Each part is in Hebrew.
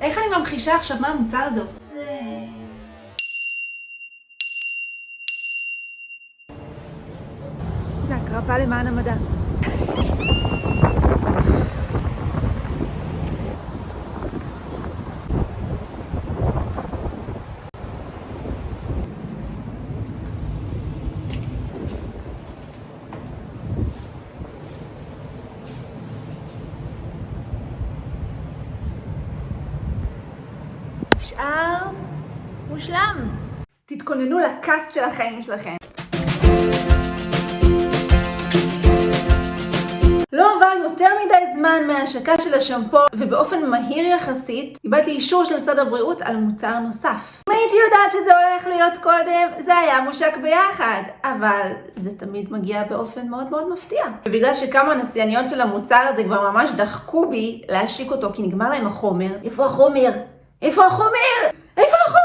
איך אני ממחישה עכשיו מה המוצר הזה עושה? זה הקרבה למען המדע. נשאר מושלם. תתכוננו לקאסט של החיים שלכם. לא עבר יותר מדי זמן מההשקה של השמפו, ובאופן מהיר יחסית, קיבלתי אישור של משרד הבריאות על מוצר נוסף. אם הייתי יודעת שזה הולך להיות קודם, זה היה מושק ביחד. אבל זה תמיד מגיע באופן מאוד מאוד מפתיע. ובגלל שכמה נסייניות של המוצר הזה כבר ממש דחקו בי להשיק אותו, כי נגמר להם החומר. איפה החומר? איפה החומר? איפה החומר?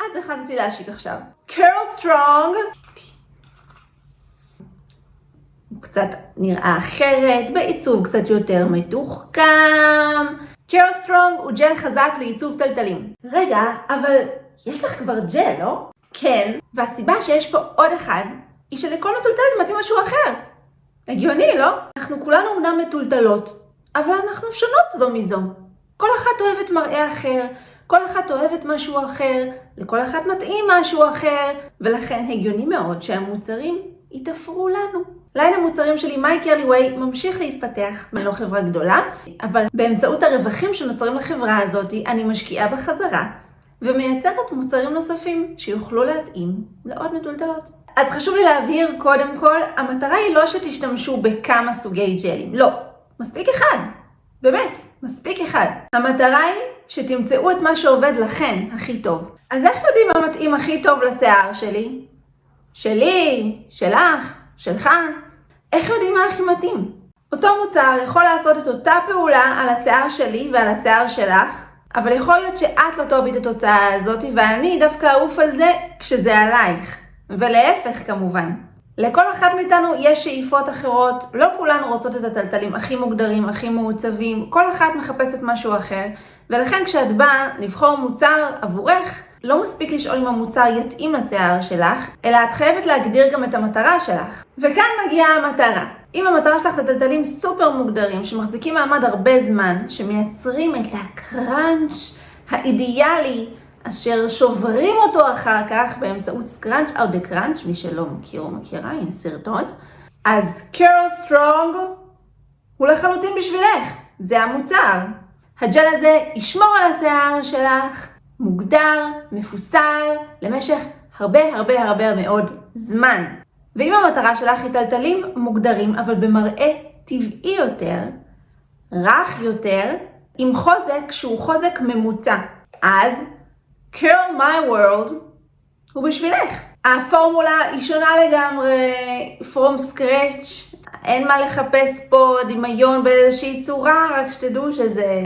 אז החלטתי להשיק עכשיו. Curl Strong. הוא קצת נראה אחרת, בעיצוב קצת יותר מתוחכם. Curl Strong הוא ג'ל חזק לעיצוב תלתלים. רגע, אבל יש לך כבר ג'ל, לא? כן, והסיבה שיש פה עוד אחד, היא שלכל מתולתלת מתאים משהו אחר. הגיוני, לא? אנחנו כולנו אומנם מתולתלות, אבל אנחנו שונות זו מזו. כל אחת אוהבת מראה אחר, כל אחת אוהבת משהו אחר, לכל אחת מתאים משהו אחר, ולכן הגיוני מאוד שהמוצרים יתפרו לנו. ליין המוצרים שלי מיי קרלי ווי ממשיך להתפתח, אני לא חברה גדולה, אבל באמצעות הרווחים שנוצרים לחברה הזאת, אני משקיעה בחזרה, ומייצרת מוצרים נוספים שיוכלו להתאים לעוד מטולטלות. אז חשוב לי להבהיר קודם כל, המטרה היא לא שתשתמשו בכמה סוגי ג'לים, לא, מספיק אחד. באמת, מספיק אחד. המטרה היא שתמצאו את מה שעובד לכן הכי טוב. אז איך יודעים מה מתאים הכי טוב לשיער שלי? שלי, שלך, שלך? איך יודעים מה הכי מתאים? אותו מוצר יכול לעשות את אותה פעולה על השיער שלי ועל השיער שלך, אבל יכול להיות שאת לא תאהבי את התוצאה הזאת ואני דווקא אעוף על זה כשזה עלייך. ולהפך כמובן. לכל אחת מאיתנו יש שאיפות אחרות, לא כולנו רוצות את הטלטלים הכי מוגדרים, הכי מעוצבים, כל אחת מחפשת משהו אחר, ולכן כשאת באה לבחור מוצר עבורך, לא מספיק לשאול אם המוצר יתאים לשיער שלך, אלא את חייבת להגדיר גם את המטרה שלך. וכאן מגיעה המטרה. אם המטרה שלך זה טלטלים סופר מוגדרים, שמחזיקים מעמד הרבה זמן, שמייצרים את הקראנץ' האידיאלי, אשר שוברים אותו אחר כך באמצעות סקראנץ' או דה קראנץ', מי שלא מכיר או מכירה, הנה סרטון. אז Curl Strong הוא לחלוטין בשבילך, זה המוצר. הג'ל הזה ישמור על השיער שלך, מוגדר, מפוסל, למשך הרבה הרבה הרבה מאוד זמן. ואם המטרה שלך היא תלתלים מוגדרים, אבל במראה טבעי יותר, רך יותר, עם חוזק שהוא חוזק ממוצע, אז Curl My World הוא בשבילך. הפורמולה היא שונה לגמרי, From Scratch, אין מה לחפש פה דמיון באיזושהי צורה, רק שתדעו שזה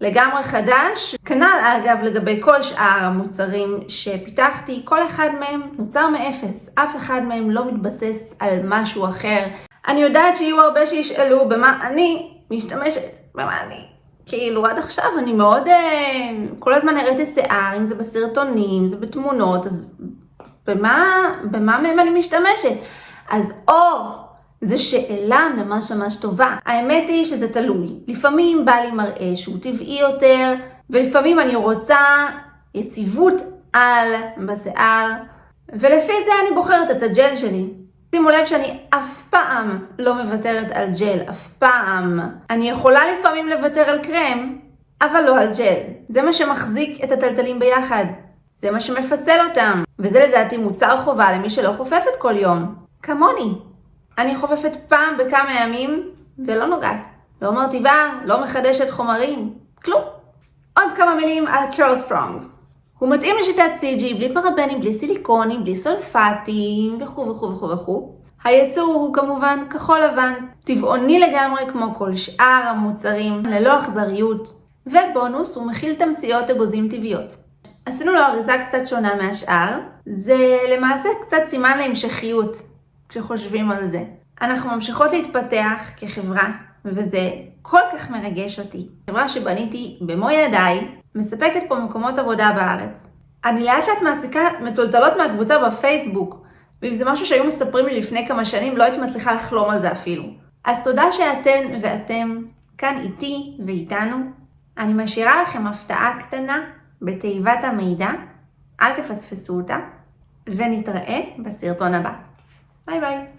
לגמרי חדש. כנ"ל אגב לגבי כל שאר המוצרים שפיתחתי, כל אחד מהם נוצר מאפס, אף אחד מהם לא מתבסס על משהו אחר. אני יודעת שיהיו הרבה שישאלו במה אני משתמשת, במה אני כאילו עד עכשיו אני מאוד, אה, כל הזמן הראיתי שיער, אם זה בסרטונים, אם זה בתמונות, אז במה, במה מהם אני משתמשת? אז או, זו שאלה ממש ממש טובה. האמת היא שזה תלוי. לפעמים בא לי מראה שהוא טבעי יותר, ולפעמים אני רוצה יציבות על בשיער, ולפי זה אני בוחרת את הג'ל שלי. שימו לב שאני אף פעם לא מוותרת על ג'ל, אף פעם. אני יכולה לפעמים לוותר על קרם, אבל לא על ג'ל. זה מה שמחזיק את התלתלים ביחד. זה מה שמפסל אותם. וזה לדעתי מוצר חובה למי שלא חופפת כל יום. כמוני. אני חופפת פעם בכמה ימים ולא נוגעת. לא מרטיבה, לא מחדשת חומרים, כלום. עוד כמה מילים על Curl Strong. הוא מתאים לשיטת CG בלי פרבנים, בלי סיליקונים, בלי סולפטים וכו' וכו' וכו' וכו'. הייצור הוא כמובן כחול לבן, טבעוני לגמרי כמו כל שאר המוצרים, ללא אכזריות, ובונוס הוא מכיל תמציות אגוזים טבעיות. עשינו לו אריזה קצת שונה מהשאר, זה למעשה קצת סימן להמשכיות כשחושבים על זה. אנחנו ממשיכות להתפתח כחברה, וזה כל כך מרגש אותי. חברה שבניתי במו ידיי, מספקת פה מקומות עבודה בארץ. אני לאט לאט מעסיקה מטולטלות מהקבוצה בפייסבוק, ואם זה משהו שהיו מספרים לי לפני כמה שנים, לא הייתי מצליחה לחלום על זה אפילו. אז תודה שאתן ואתם כאן איתי ואיתנו. אני משאירה לכם הפתעה קטנה בתיבת המידע, אל תפספסו אותה, ונתראה בסרטון הבא. ביי ביי.